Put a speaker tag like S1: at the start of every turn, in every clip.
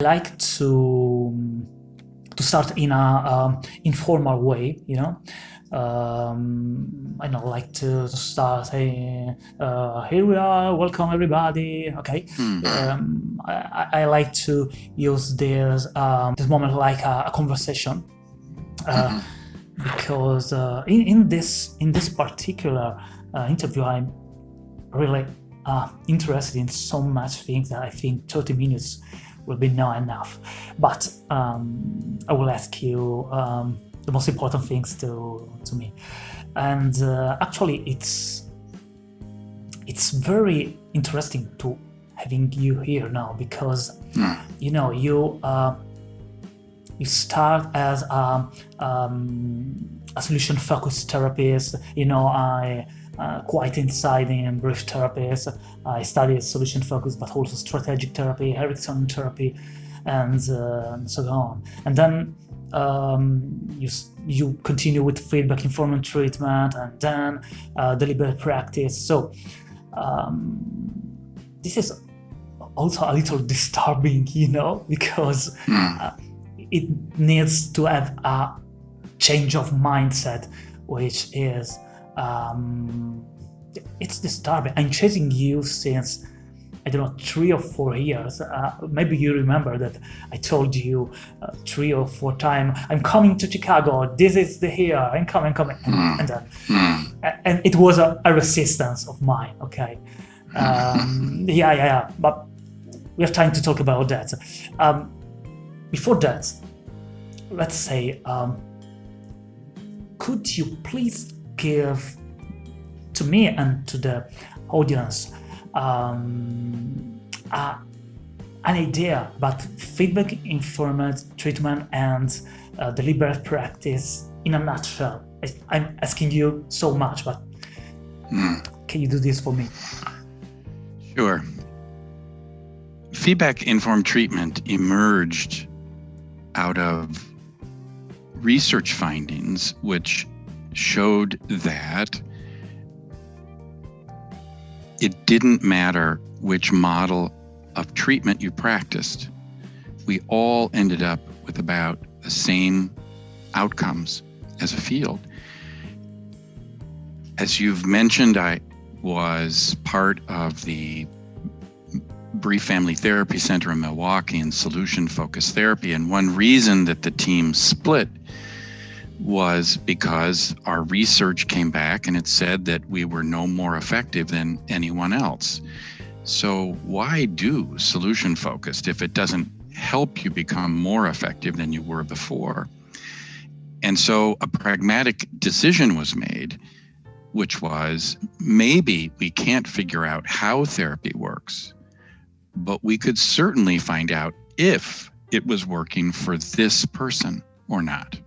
S1: like to to start in a um, informal way, you know. Um, I don't like to start saying, uh, "Here we are, welcome everybody." Okay, mm. um, I, I, like to use this um, this moment like a, a conversation. Uh, mm because uh, in, in this in this particular uh, interview I'm really uh, interested in so much things that I think 30 minutes will be not enough but um, I will ask you um, the most important things to to me and uh, actually it's it's very interesting to having you here now because mm. you know you uh, you start as a, um, a solution-focused therapist. You know, I uh, quite inside in brief therapies. I studied solution-focused, but also strategic therapy, Erickson therapy, and, uh, and so on. And then um, you, you continue with feedback informed treatment and then uh, deliberate practice. So um, this is also a little disturbing, you know, because hmm. uh, it needs to have a change of mindset, which is, um, it's disturbing. I'm chasing you since, I don't know, three or four years. Uh, maybe you remember that I told you uh, three or four times, I'm coming to Chicago, this is the here, I'm coming, coming. And, hmm. and, uh, hmm. and it was a, a, resistance of mine, okay? Um, yeah, yeah, yeah, but we have time to talk about that. Um, before that, let's say, um, could you please give to me and to the audience um, uh, an idea about feedback informed treatment and uh, deliberate practice in a nutshell? I'm asking you so much, but mm. can you do this for me?
S2: Sure. Feedback informed treatment emerged out of research findings which showed that it didn't matter which model of treatment you practiced. We all ended up with about the same outcomes as a field. As you've mentioned, I was part of the Brief Family Therapy Center in Milwaukee and solution focused therapy. And one reason that the team split was because our research came back and it said that we were no more effective than anyone else. So, why do solution focused if it doesn't help you become more effective than you were before? And so, a pragmatic decision was made, which was maybe we can't figure out how therapy works but we could certainly find out if it was working for this person or not.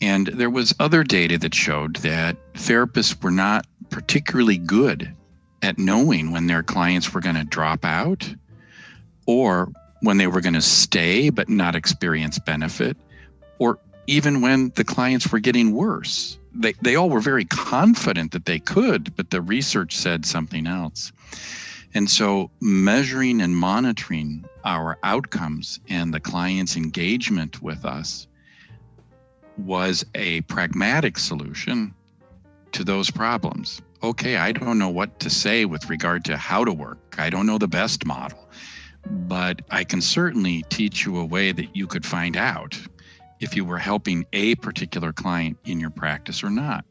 S2: And there was other data that showed that therapists were not particularly good at knowing when their clients were going to drop out or when they were going to stay but not experience benefit or even when the clients were getting worse. They, they all were very confident that they could, but the research said something else. And so measuring and monitoring our outcomes and the client's engagement with us was a pragmatic solution to those problems. Okay, I don't know what to say with regard to how to work. I don't know the best model, but I can certainly teach you a way that you could find out if you were helping a particular client in your practice or not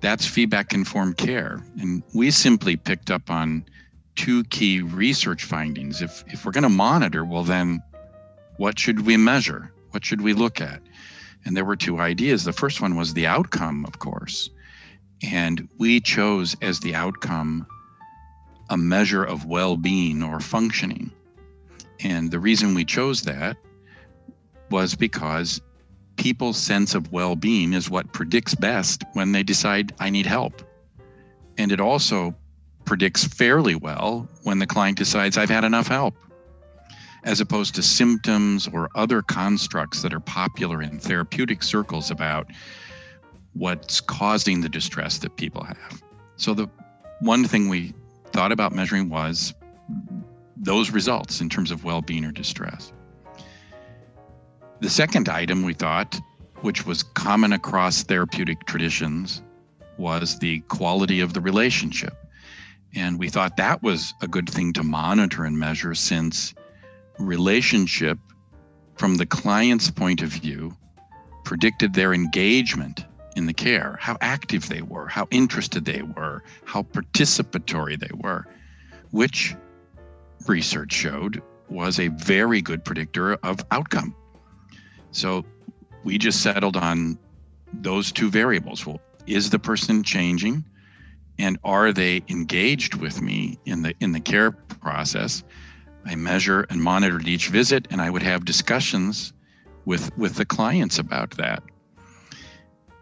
S2: that's feedback informed care. And we simply picked up on two key research findings. If, if we're going to monitor, well, then what should we measure? What should we look at? And there were two ideas. The first one was the outcome, of course. And we chose as the outcome a measure of well being or functioning. And the reason we chose that was because people's sense of well-being is what predicts best when they decide I need help. And it also predicts fairly well when the client decides I've had enough help, as opposed to symptoms or other constructs that are popular in therapeutic circles about what's causing the distress that people have. So the one thing we thought about measuring was those results in terms of well-being or distress. The second item we thought, which was common across therapeutic traditions, was the quality of the relationship. And we thought that was a good thing to monitor and measure since relationship from the client's point of view predicted their engagement in the care, how active they were, how interested they were, how participatory they were, which research showed was a very good predictor of outcome. So we just settled on those two variables. Well, is the person changing? And are they engaged with me in the in the care process? I measure and monitored each visit and I would have discussions with with the clients about that.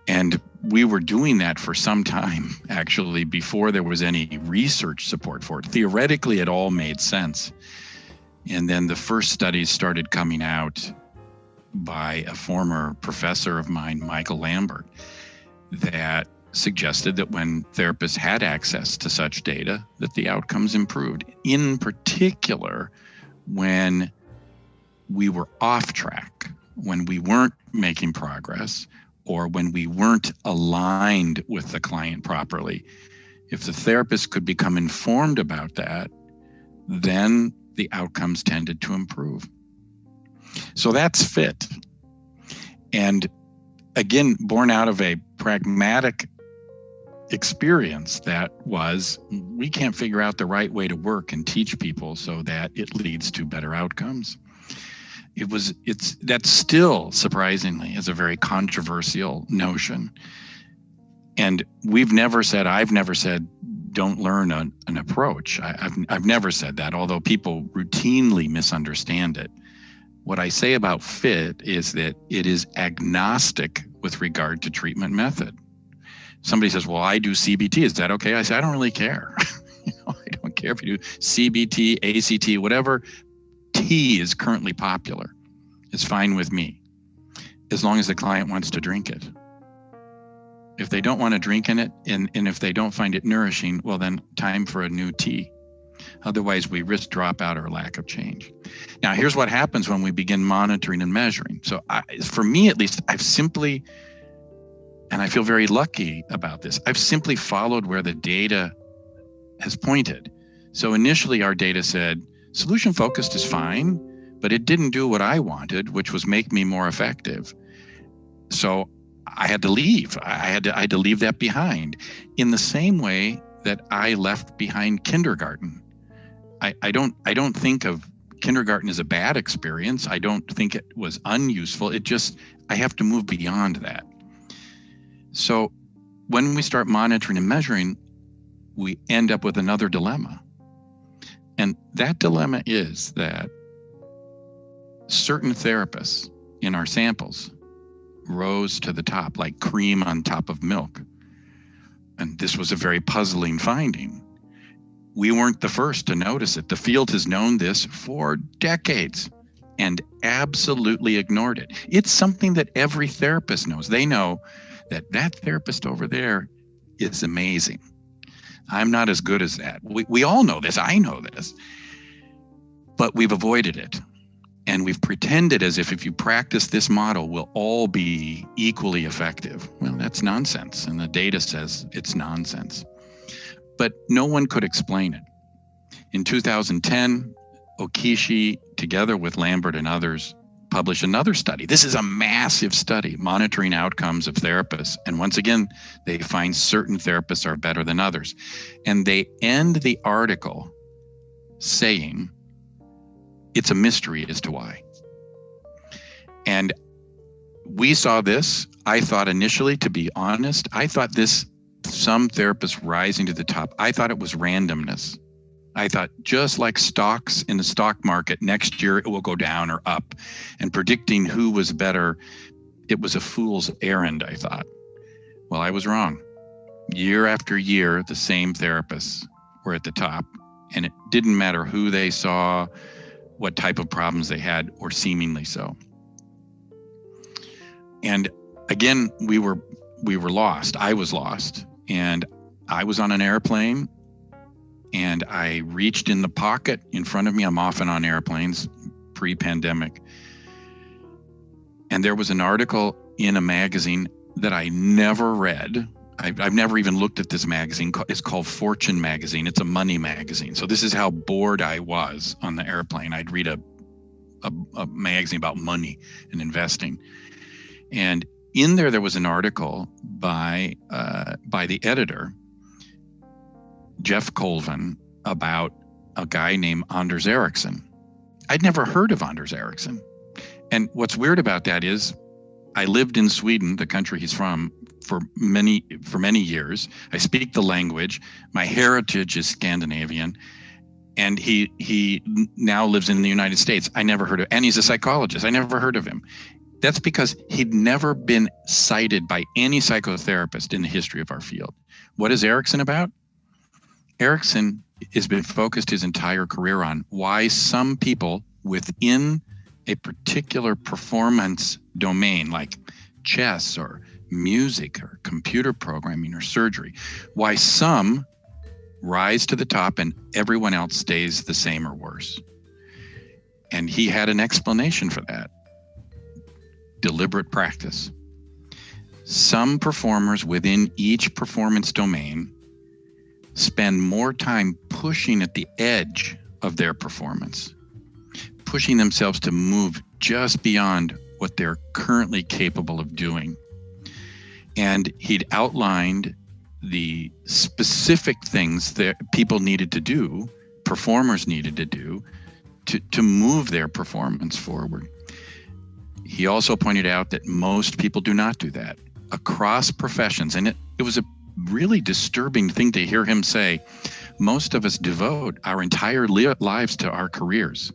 S2: And we were doing that for some time, actually, before there was any research support for it. Theoretically, it all made sense. And then the first studies started coming out by a former professor of mine, Michael Lambert, that suggested that when therapists had access to such data, that the outcomes improved. In particular, when we were off track, when we weren't making progress, or when we weren't aligned with the client properly. If the therapist could become informed about that, then the outcomes tended to improve. So that's fit. And again, born out of a pragmatic experience that was we can't figure out the right way to work and teach people so that it leads to better outcomes. It was it's that still surprisingly is a very controversial notion. And we've never said i've never said don't learn a, an approach. I, have I've never said that although people routinely misunderstand it. What i say about fit is that it is agnostic with regard to treatment method somebody says well i do cbt is that okay i say i don't really care you know, i don't care if you do cbt act whatever T is currently popular. It's fine with me, as long as the client wants to drink it. If they don't want to drink in it, and, and if they don't find it nourishing, well, then time for a new tea. Otherwise, we risk dropout or lack of change. Now, here's what happens when we begin monitoring and measuring. So, I, for me at least, I've simply, and I feel very lucky about this, I've simply followed where the data has pointed. So, initially, our data said, Solution focused is fine, but it didn't do what I wanted, which was make me more effective. So I had to leave. I had to, I had to leave that behind in the same way that I left behind kindergarten. I, I don't I don't think of kindergarten as a bad experience. I don't think it was unuseful. It just I have to move beyond that. So when we start monitoring and measuring, we end up with another dilemma. And that dilemma is that certain therapists in our samples rose to the top like cream on top of milk. And this was a very puzzling finding. We weren't the first to notice it. The field has known this for decades and absolutely ignored it. It's something that every therapist knows. They know that that therapist over there is amazing. I'm not as good as that. We, we all know this. I know this. But we've avoided it. And we've pretended as if if you practice this model, we'll all be equally effective. Well, that's nonsense. And the data says it's nonsense. But no one could explain it. In 2010, Okiishi, together with Lambert and others, publish another study. This is a massive study monitoring outcomes of therapists. And once again, they find certain therapists are better than others. And they end the article saying it's a mystery as to why. And we saw this. I thought initially, to be honest, I thought this some therapists rising to the top, I thought it was randomness. I thought just like stocks in the stock market, next year it will go down or up. And predicting who was better, it was a fool's errand, I thought. Well, I was wrong. Year after year, the same therapists were at the top. And it didn't matter who they saw, what type of problems they had, or seemingly so. And again, we were we were lost. I was lost. And I was on an airplane and I reached in the pocket in front of me. I'm often on airplanes pre pandemic. And there was an article in a magazine that I never read. I've, I've never even looked at this magazine. It's called Fortune Magazine. It's a money magazine. So this is how bored I was on the airplane. I'd read a, a, a magazine about money and investing. And in there, there was an article by uh, by the editor, Geoff Colvin, about a guy named Anders Ericsson. I'd never heard of Anders Ericsson. And what's weird about that is I lived in Sweden, the country he's from, for many for many years. I speak the language. My heritage is Scandinavian. And he he now lives in the United States. I never heard of and he's a psychologist. I never heard of him. That's because he'd never been cited by any psychotherapist in the history of our field. What is Ericsson about? Ericsson has been focused his entire career on why some people within a particular performance domain like chess or music or computer programming or surgery, why some rise to the top and everyone else stays the same or worse. And he had an explanation for that deliberate practice. Some performers within each performance domain spend more time pushing at the edge of their performance pushing themselves to move just beyond what they're currently capable of doing. And he'd outlined the specific things that people needed to do, performers needed to do, to, to move their performance forward. He also pointed out that most people do not do that across professions. And it, it was a really disturbing thing to hear him say. Most of us devote our entire li- lives to our careers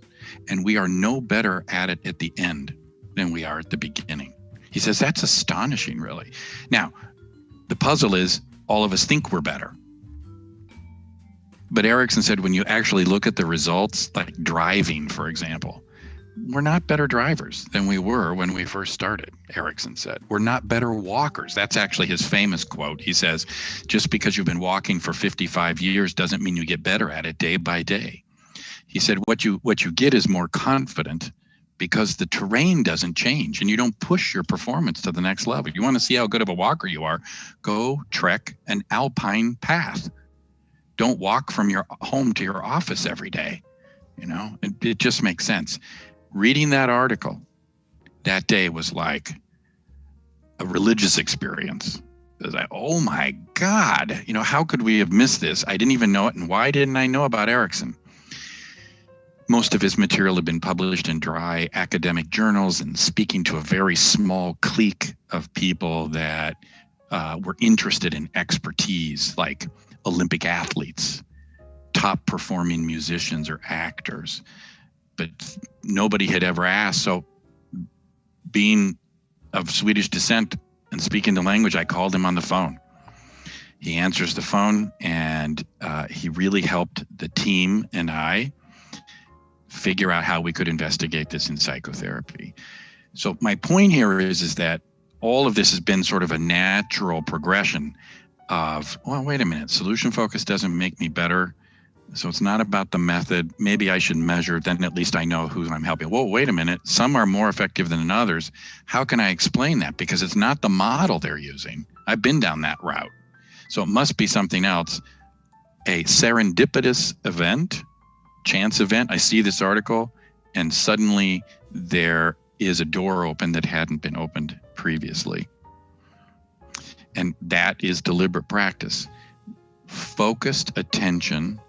S2: and we are no better at it at the end than we are at the beginning. He says that's astonishing, really. Now, the puzzle is all of us think we're better. But Ericsson said when you actually look at the results, like driving, for example, we're not better drivers than we were when we first started, Ericsson said. We're not better walkers. That's actually his famous quote. He says, just because you've been walking for 55 years doesn't mean you get better at it day by day he said what you what you get is more confident because the terrain doesn't change and you don't push your performance to the next level. You want to see how good of a walker you are, go trek an alpine path. Don't walk from your home to your office every day. You know, it, it just makes sense. Reading that article that day was like a religious experience. It was like, oh my God, you know, how could we have missed this? I didn't even know it. And why didn't I know about Ericsson? most of his material had been published in dry academic journals and speaking to a very small clique of people that uh, were interested in expertise, like Olympic athletes, top performing musicians or actors. But nobody had ever asked. So, being of Swedish descent and speaking the language, I called him on the phone. He answers the phone, and uh, he really helped the team and I figure out how we could investigate this in psychotherapy. So my point here is is that all of this has been sort of a natural progression of well wait a minute solution focus doesn't make me better so it's not about the method. Maybe i should measure then at least i know who i'm helping. Well wait a minute. Some are more effective than others. How can i explain that? Because it's not the model they're using. I've been down that route. So it must be something else. A serendipitous event chance event. I see this article, and suddenly there is a door open that hadn't been opened previously. And that is deliberate practice. Focused attention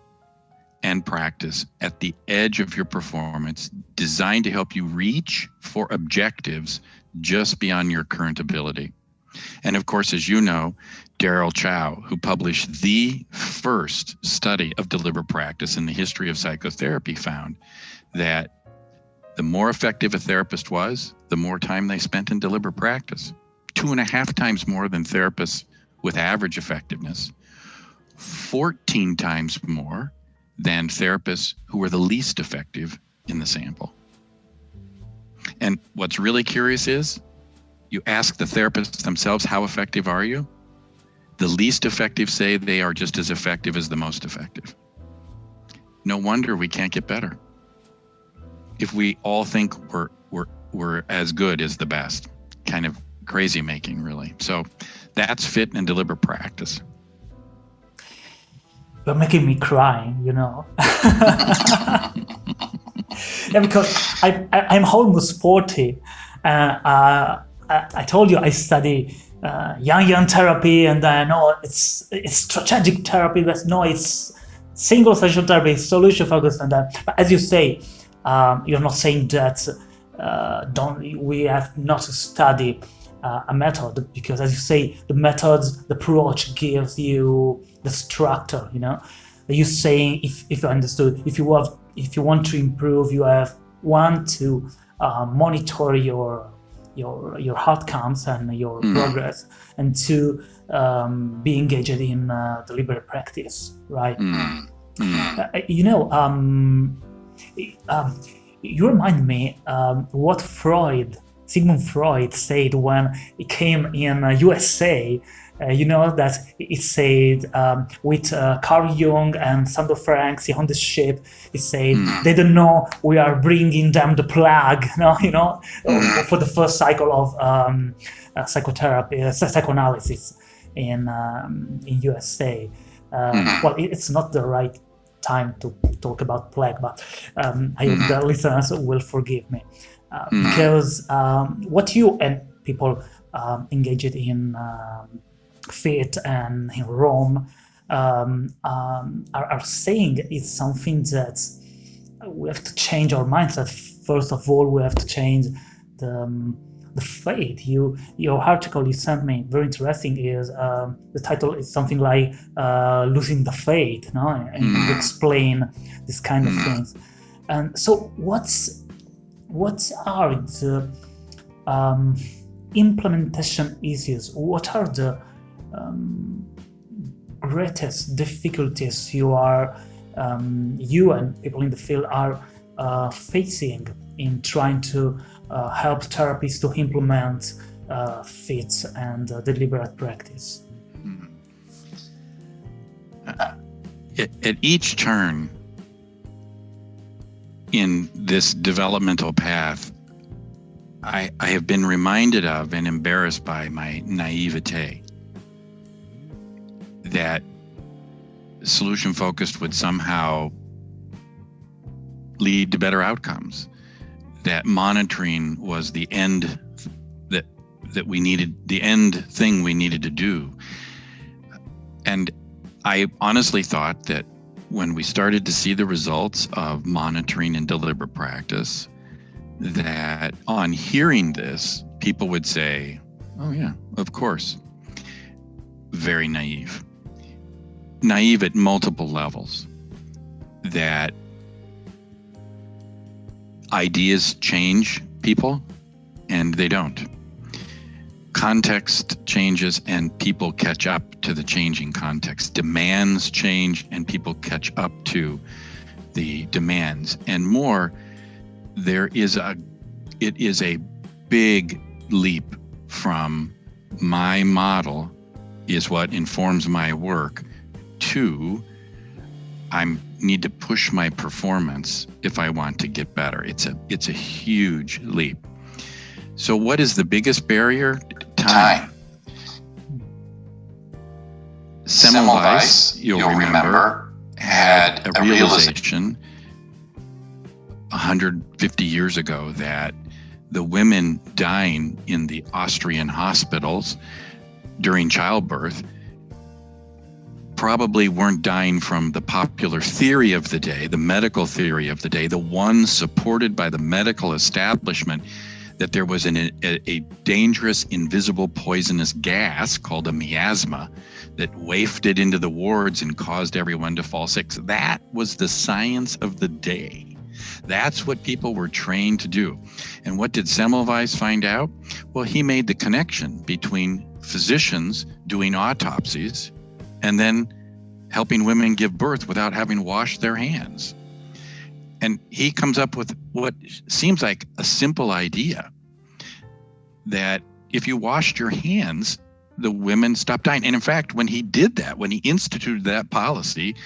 S2: and practice at the edge of your performance, designed to help you reach for objectives just beyond your current ability. And of course, as you know, Daryl Chow, who published the first study of deliberate practice in the history of psychotherapy, found that the more effective a therapist was, the more time they spent in deliberate practice. Two and a half times more than therapists with average effectiveness, 14 times more than therapists who were the least effective in the sample. And what's really curious is you ask the therapists themselves, how effective are you? The least effective say they are just as effective as the most effective. no wonder we can't get better. If we all think we're we're we're as good as the best, kind of crazy making, really. So that's fit and deliberate practice.
S1: You're making me cry, you know. yeah, because I, I am almost forty. Uh, uh, I, I told you I study uh, yang yang therapy, and I know it's it's strategic therapy, but no, it's single session therapy, solution focused, and that. But as you say, um, you're not saying that uh, don't we have not to study uh, a method because, as you say, the methods, the approach gives you the structure. You know, you saying if if you understood, if you have if you want to improve, you have one to uh, monitor your your your outcomes and your mm. progress, and to um, be engaged in uh, deliberate practice, right? Mm. Mm. Uh, you know, um, um, you remind me um, what Freud, Sigmund Freud, said when he came in uh, USA. Uh, you know that it said um, with uh, Carl Jung and Sandor Ferenczi on the ship, it said mm. they don't know we are bringing them the plague. No, you know, mm. for the first cycle of um, uh, psychotherapy, uh, psychoanalysis in um, in USA. Uh, mm. Well, it's not the right time to talk about plague, but um, I hope mm. the listeners will forgive me uh, mm. because um, what you and people um, engaged in um, faith and in Rome um, um, are, are, saying is something that we have to change our mindset. First of all, we have to change the the faith. You your article you sent me very interesting. Is um, the title is something like uh, losing the faith, no? And mm. you explain this kind of mm. things. And so, what's what are the um, implementation issues? What are the um, greatest difficulties you are um, you and people in the field are uh, facing in trying to uh, help therapists to implement uh, fit and uh, deliberate practice. Mm-hmm.
S2: At, each turn in this developmental path, I, I have been reminded of and embarrassed by my naivete that solution focused would somehow lead to better outcomes that monitoring was the end that that we needed the end thing we needed to do. And i honestly thought that when we started to see the results of monitoring and deliberate practice that on hearing this people would say oh yeah of course. Very naive naive at multiple levels that ideas change people and they don't. Context changes and people catch up to the changing context. Demands change and people catch up to the demands. And more, there is a it is a big leap from my model is what informs my work to I'm need to push my performance if I want to get better. It's a it's a huge leap. So what is the biggest barrier? Time. Semmelweis, you'll, you'll remember, remember, had a, a realization 150 years ago that the women dying in the Austrian hospitals during childbirth probably weren't dying from the popular theory of the day, the medical theory of the day, the one supported by the medical establishment that there was an, a, a, dangerous, invisible, poisonous gas called a miasma that wafted into the wards and caused everyone to fall sick. So that was the science of the day. That's what people were trained to do. And what did Semmelweis find out? Well, he made the connection between physicians doing autopsies and then helping women give birth without having washed their hands. And he comes up with what seems like a simple idea that if you washed your hands, the women stopped dying. And in fact, when he did that, when he instituted that policy,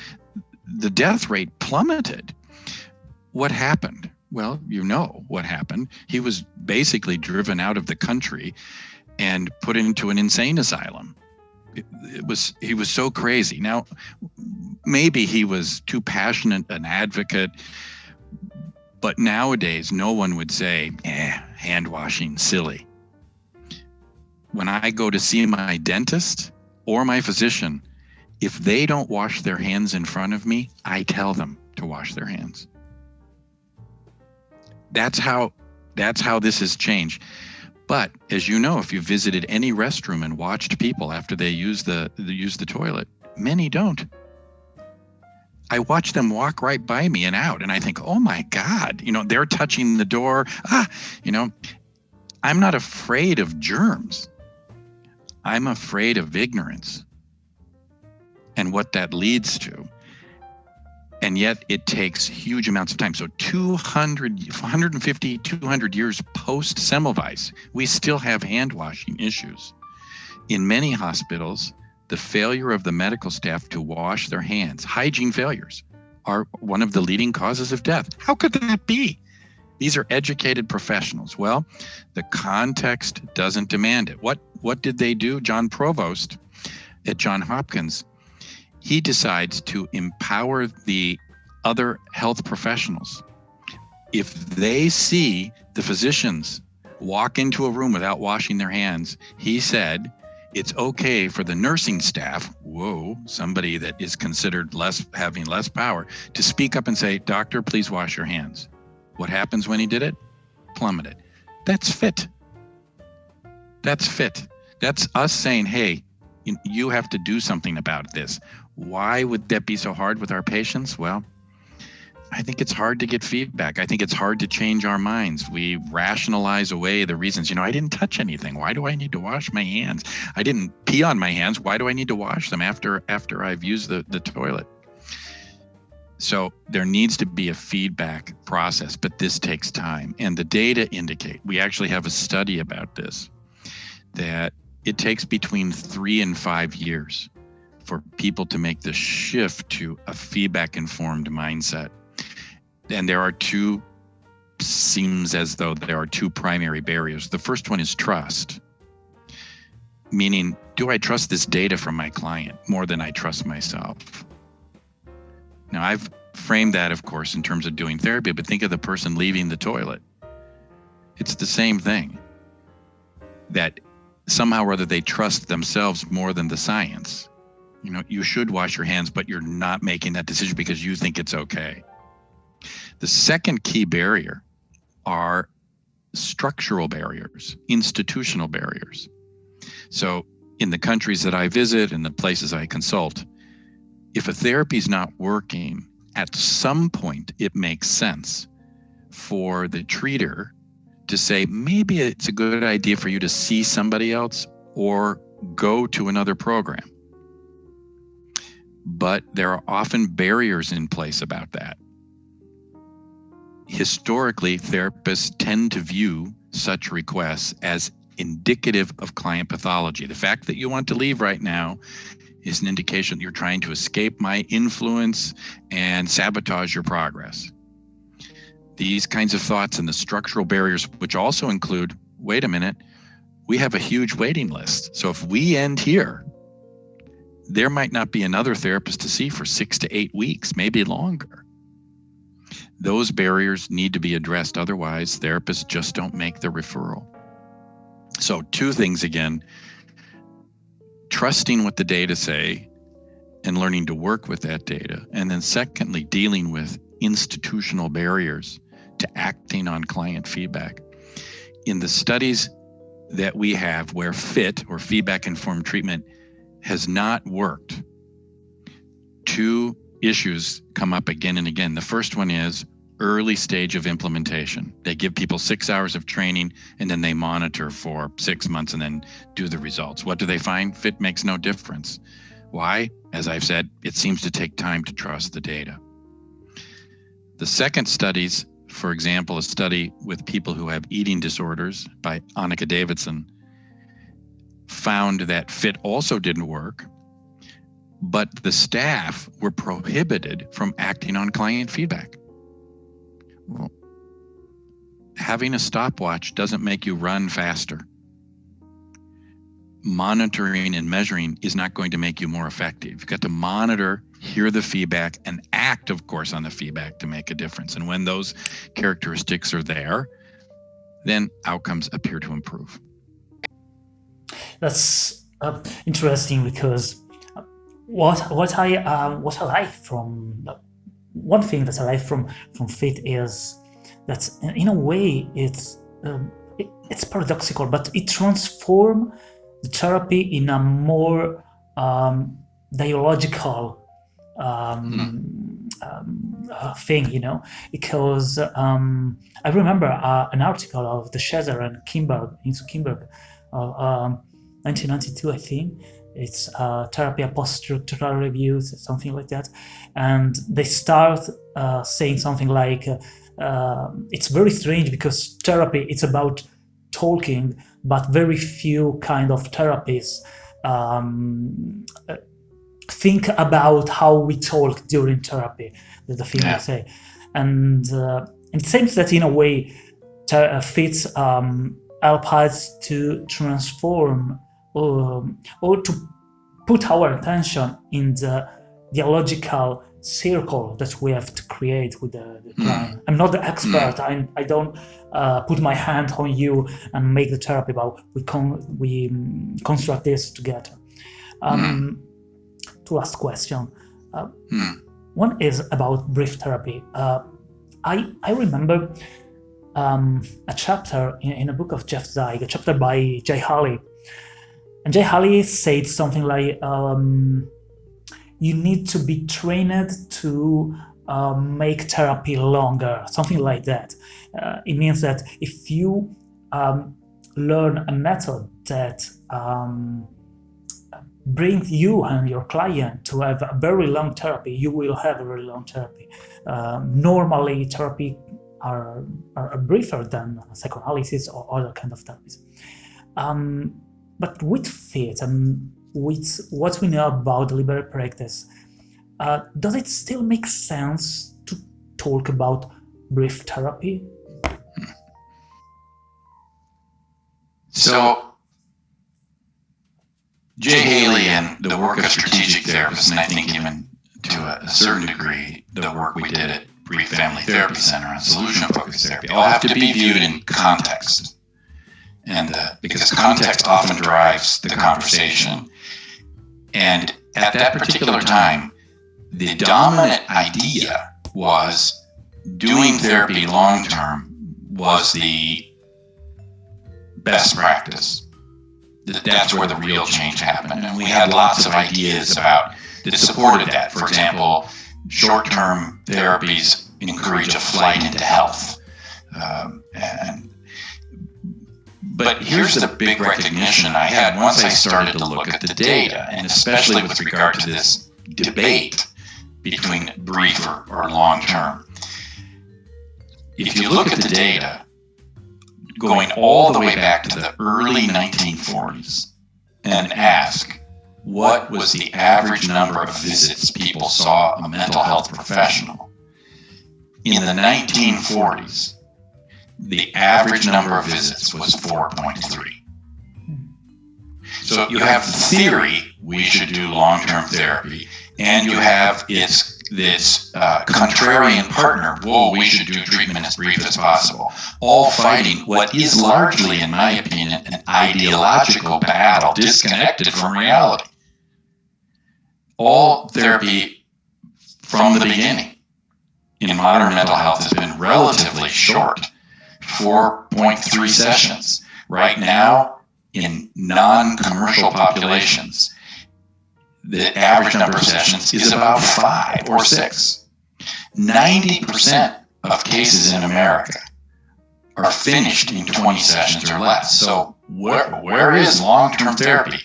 S2: the death rate plummeted. What happened? Well, you know what happened. He was basically driven out of the country and put into an insane asylum. It, was he was so crazy. Now, maybe he was too passionate an advocate, but nowadays no one would say, "Eh, hand washing, silly." When I go to see my dentist or my physician, if they don't wash their hands in front of me, I tell them to wash their hands that's how that's how this has changed. But as you know, if you visited any restroom and watched people after they use the use the toilet, many don't. I watch them walk right by me and out, and I think, oh my God, you know, they're touching the door. Ah, you know, I'm not afraid of germs. I'm afraid of ignorance and what that leads to and yet it takes huge amounts of time. So 200, 150, 200 years post Semmelweis, we still have hand washing issues. In many hospitals, the failure of the medical staff to wash their hands, hygiene failures, are one of the leading causes of death. How could that be? These are educated professionals. Well, the context doesn't demand it. What what did they do? John Pronovost at John Hopkins he decides to empower the other health professionals. If they see the physicians walk into a room without washing their hands, he said it's okay for the nursing staff, whoa, somebody that is considered less having less power, to speak up and say, Doctor, please wash your hands. What happens when he did it? Plummeted. That's fit. That's fit. That's us saying, hey, you have to do something about this. Why would that be so hard with our patients? Well, I think it's hard to get feedback. I think it's hard to change our minds. We rationalize away the reasons. You know, I didn't touch anything. Why do I need to wash my hands? I didn't pee on my hands. Why do I need to wash them after after I've used the, the toilet? So there needs to be a feedback process, but this takes time. And the data indicate, we actually have a study about this, that it takes between three and five years for people to make the shift to a feedback informed mindset. And there are two, seems as though there are two primary barriers. The first one is trust, meaning, do I trust this data from my client more than I trust myself? Now, I've framed that, of course, in terms of doing therapy, but think of the person leaving the toilet. It's the same thing that somehow or other they trust themselves more than the science. You know you should wash your hands but you're not making that decision because you think it's okay. The second key barrier are structural barriers institutional barriers. So in the countries that i visit and the places i consult if a therapy is not working at some point it makes sense for the treater to say maybe it's a good idea for you to see somebody else or go to another program but there are often barriers in place about that. Historically, therapists tend to view such requests as indicative of client pathology. The fact that you want to leave right now is an indication that you're trying to escape my influence and sabotage your progress. These kinds of thoughts and the structural barriers, which also include wait a minute, we have a huge waiting list. So if we end here, there might not be another therapist to see for six to eight weeks, maybe longer. Those barriers need to be addressed. Otherwise, therapists just don't make the referral. So, two things again trusting what the data say and learning to work with that data. And then, secondly, dealing with institutional barriers to acting on client feedback. In the studies that we have where FIT or feedback informed treatment has not worked, two issues come up again and again. The first one is early stage of implementation. They give people six hours of training and then they monitor for six months and then do the results. What do they find? Fit makes no difference. Why? As I've said, it seems to take time to trust the data. The second studies, for example, a study with people who have eating disorders by Annika Davidsen, found that fit also didn't work
S3: but the staff were prohibited from acting on client feedback. Well, having a stopwatch doesn't make you run faster. Monitoring and measuring is not going to make you more effective. You've got to monitor, hear the feedback, and act, of course, on the feedback to make a difference. And when those characteristics are there, then outcomes appear to improve.
S1: That's uh, interesting because what what I um, what I like from one thing that I like from from fit is that in a way it's um, it, it's paradoxical, but it transforms the therapy in a more um, dialogical um, mm. um, uh, thing, you know, because um, I remember uh, an article of de Shazer and Kim Berg, into Kimberg, uh, 1992, I think, it's uh, therapy post-structural reviews, something like that. And they start uh, saying something like, uh, it's very strange because therapy, it's about talking, but very few kind of therapies um, think about how we talk during therapy, the thing yeah. I say. And uh, it seems that in a way, fits um, help us to transform um, or to put our attention in the dialogical circle that we have to create with the, the hmm. client. Mm. I'm not the expert. Mm. I, I don't uh, put my hand on you and make the therapy, but we con we um, construct this together. Um, mm. Two last question. Uh, hmm. one is about brief therapy. Uh, I I remember um, a chapter in, in, a book of Jeff Zeig, a chapter by Jay Haley, and Jay Haley said something like, um, you need to be trained to uh, make therapy longer, something like that. Uh, it means that if you um, learn a method that um, brings you and your client to have a very long therapy, you will have a very long therapy. Um, normally, therapy are, are briefer than psychoanalysis or other kind of therapies. Um, but with fit and with what we know about deliberate practice, uh, does it still make sense to talk about brief therapy?
S2: So, Jay Haley and the work of strategic therapists, and I think even to a, certain degree, the work we did at Brief Family Therapy Center on solution-focused therapy, all have to be viewed in context and uh, because context often drives the conversation. And at that particular time, the dominant idea was doing therapy long term was the best practice. That's where the real change happened. And we had lots of ideas about that supported that. For example, short term therapies encourage a flight into health. Um, and but here's the big recognition I had once I started to look at the data, and especially with regard to this debate between brief or, or long term. If you look at the data, going all the way back to the early 1940s, and ask what was the average number of visits people saw a mental health professional, in the 1940s, the average number of visits was 4.3. So you have the theory we should do long-term therapy, and you have its this uh, contrarian partner, whoa, we should do treatment as brief as possible, all fighting what is largely, in my opinion, an ideological battle disconnected from reality. All therapy from the beginning in modern mental health has been relatively short 4.3 sessions. Right now, in non-commercial populations, the average number of sessions is about five or six. 90% of cases in America are finished in 20 sessions or less. So where, where is long-term therapy?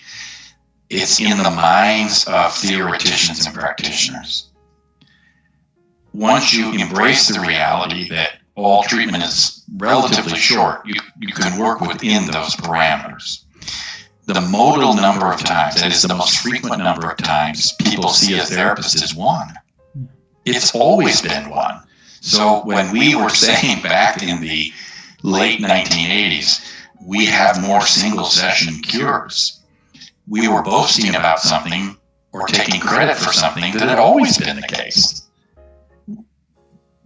S2: It's in the minds of theoreticians and practitioners. Once you embrace the reality that all treatment is relatively short, you, you can work within those parameters. The modal number of times, that is the most frequent number of times people see a therapist is one. Hmm. It's always been one. So when we were saying back in the late 1980s, we have more single session cures, we were boasting about something or taking credit for something that had always been the case.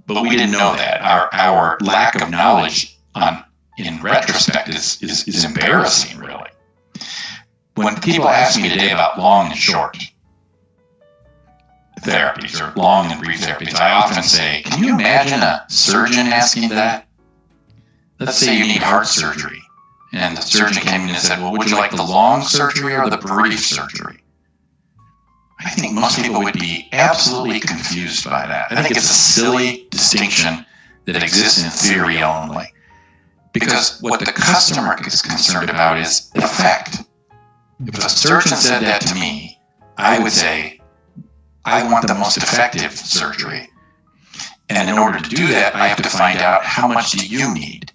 S2: But we didn't know that. Our, our lack of knowledge on in retrospect is, is, is embarrassing, really. When people ask me today about long and short therapies or long and brief therapies, I often say, can you imagine a surgeon asking that? Let's say you need heart surgery. And the surgeon came in and said, well, would you like the long surgery or the brief surgery? I think most people would be absolutely confused by that. I think it's a silly distinction that exists in theory only. Because what the customer is concerned about is effect. If a surgeon said that to me, I would say, I want the most effective surgery. And in order to do that, I have to find out how much do you need?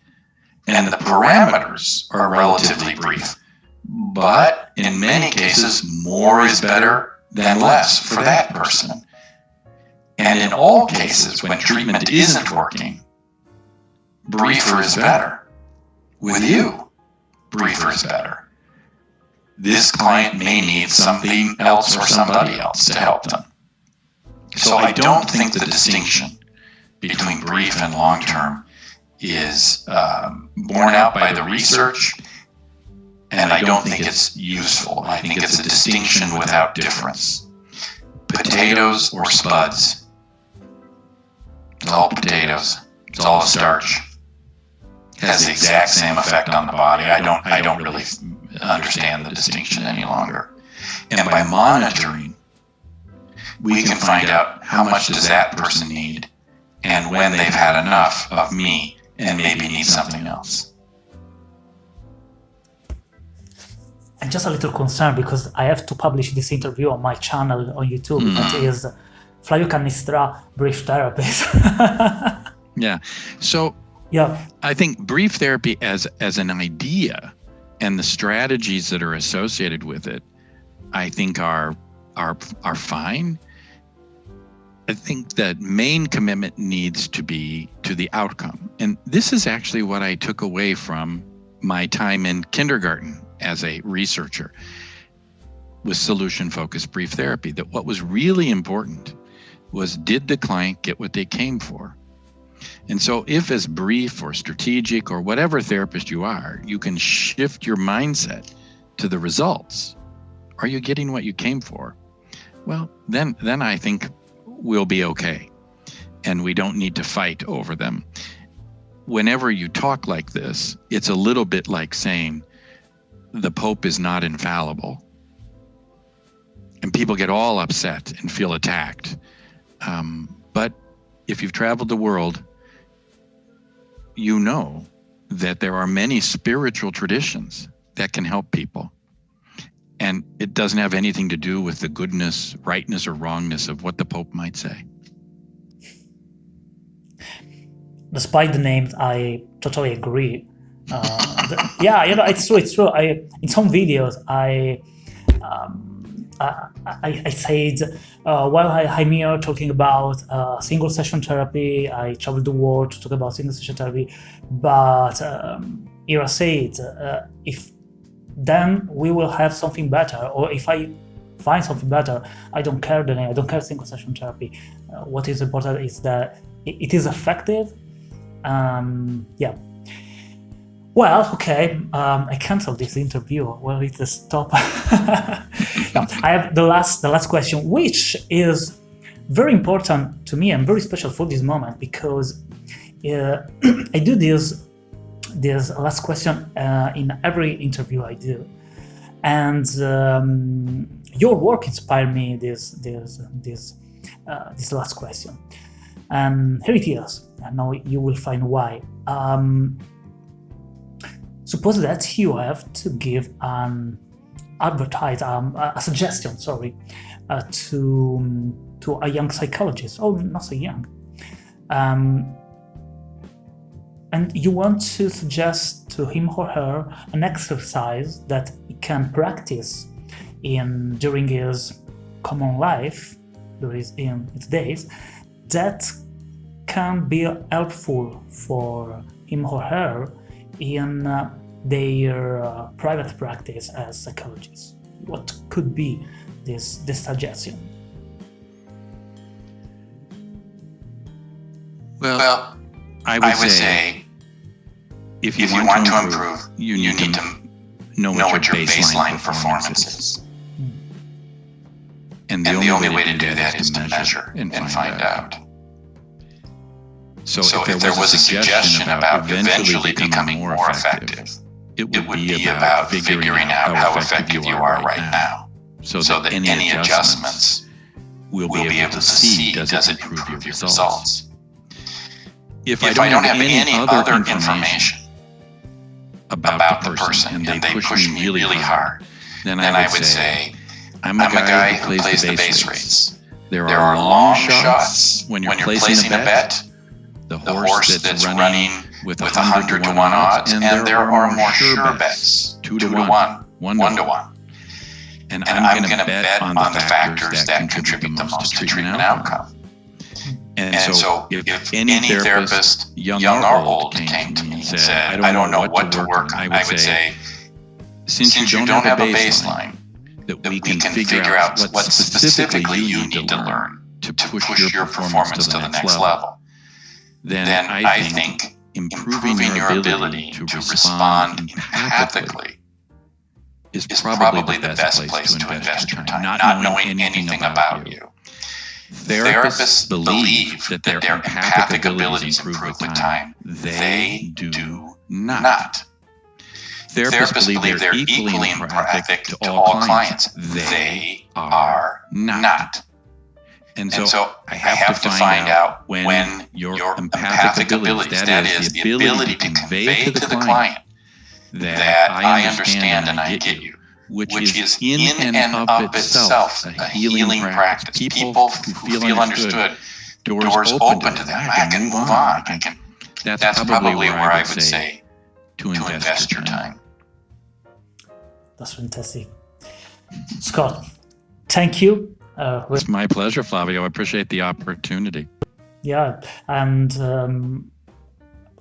S2: And the parameters are relatively brief. But in many cases, more is better than less for that person. And in all cases, when treatment isn't working, briefer is better. With you, briefer is better. This client may need something else or somebody else to help them. So I don't think the distinction between brief and long term is um, borne out by the research, and I don't think it's useful. I think it's a distinction without difference. Potatoes or spuds. It's all potatoes. It's all starch. It has the exact same effect on the body. I don't. I don't really understand the distinction any longer. And by monitoring, we can find out how much does that person need, and when they've had enough of me and maybe need something else.
S1: I'm just a little concerned because I have to publish this interview on my channel on YouTube. Mm. That is Flavio Cannistra, brief therapist.
S4: yeah. So yeah, I think brief therapy as as an idea and the strategies that are associated with it, I think are are are fine. I think that main commitment needs to be to the outcome. And this is actually what I took away from my time in kindergarten as a researcher with solution focused brief therapy that what was really important was did the client get what they came for? And so if as brief or strategic or whatever therapist you are, you can shift your mindset to the results. Are you getting what you came for? Well, then then I think we'll be okay. And we don't need to fight over them. Whenever you talk like this, it's a little bit like saying the Pope is not infallible. And people get all upset and feel attacked. Um, but if you've traveled the world, you know that there are many spiritual traditions that can help people. And it doesn't have anything to do with the goodness, rightness, or wrongness of what the Pope might say.
S1: Despite the names, I totally agree. Uh, the, yeah, you know, it's true. It's true. I in some videos, I um, I, I, I, said uh, while I, am here talking about uh, single session therapy, I traveled the world to talk about single session therapy. But um, here I said, uh, if then we will have something better. Or if I find something better, I don't care the name, I don't care single session therapy. Uh, what is important is that it, it is effective. Um, yeah. Well, okay, um, I canceled this interview. Well, it's a stop. I have the last, the last question, which is very important to me and very special for this moment because uh, I do this this last question uh, in every interview I do. And um, your work inspired me this this this uh, this last question. And here it is. And now you will find why. Um, suppose that you have to give an advertise um, a suggestion, sorry, uh, to to a young psychologist. Oh, not so young. Um, and you want to suggest to him or her an exercise that he can practice in during his common life, during in his days, that can be helpful for him or her in uh, their uh, private practice as psychologists. What could be this this suggestion?
S2: Well,
S5: Well,
S2: I would,
S5: I would
S2: say,
S5: say
S2: if you,
S5: if you want to improve,
S2: you
S5: you
S2: need,
S5: need
S2: to,
S5: to
S2: know,
S5: know
S2: what your baseline,
S5: performance
S2: performance is.
S5: is.
S2: And the,
S5: And
S2: only,
S5: the only
S2: way,
S5: way to do that is to measure and find out.
S2: So,
S5: So
S2: if there was,
S5: a suggestion about eventually becoming more effective,
S2: it would,
S5: it would be about figuring out how effective you are right now,
S2: So,
S5: so
S2: that,
S5: that
S2: any, adjustments we'll,
S5: we'll be able to see does it improve your results.
S2: If,
S5: If I don't have any other information
S2: about,
S5: the person and they push me really hard,
S2: then,
S5: then I would say,
S2: I'm
S5: I'm a guy who plays the base rates.
S2: There,
S5: There are long shots when you're placing a bet,
S2: the
S5: the horse that's running
S2: with
S5: with 100 to 1 odds, and there are more sure bets, 2 to 1, 1 to 1.
S2: And,
S5: And I'm going to bet on the factors that contribute the most to treatment outcome.
S2: And,
S5: And so if any therapist, young or old, came to me and said, I don't know what to work on, I would say, since you don't have a baseline,
S2: that
S5: that we can figure out what specifically you need to learn
S2: to
S5: push your performance to the next level,
S2: then I think
S5: think
S2: improving your ability to respond empathically
S5: is
S2: probably the best place to invest your time, not knowing anything about you. Therapists believe that their empathic abilities improve with time. They do not.
S5: Not.
S2: Therapists believe they're equally empathic to all clients. They are not.
S5: Not.
S2: And
S5: And
S2: so
S5: so
S2: I have to find out when your empathic abilities, that is, the ability to convey to the client
S5: that I understand and I get you,
S2: which,
S5: which
S2: is in and of itself a healing practice. People who feel understood, doors,
S5: doors
S2: open to them.
S5: I can move on. I can.
S2: That's,
S5: That's
S2: probably where I would say to
S5: to
S2: invest,
S5: invest your time.
S1: That's fantastic. Scott, thank you. Uh,
S2: It's my pleasure, Flavio. I appreciate the opportunity.
S1: yeah, and um,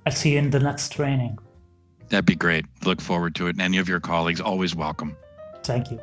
S1: I'll see you in the next training.
S2: That'd be great. Look forward to it. And any of your colleagues, always welcome.
S1: Thank you.